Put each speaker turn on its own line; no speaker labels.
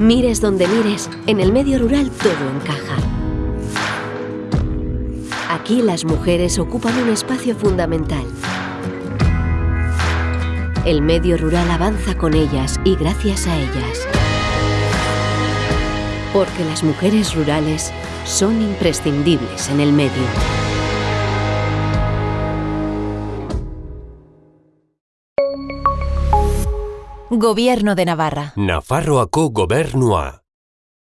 Mires donde mires, en el medio rural todo encaja. Aquí las mujeres ocupan un espacio fundamental. El medio rural avanza con ellas y gracias a ellas. Porque las mujeres rurales son imprescindibles en el medio.
Gobierno de Navarra.
Nafarroako gobernua.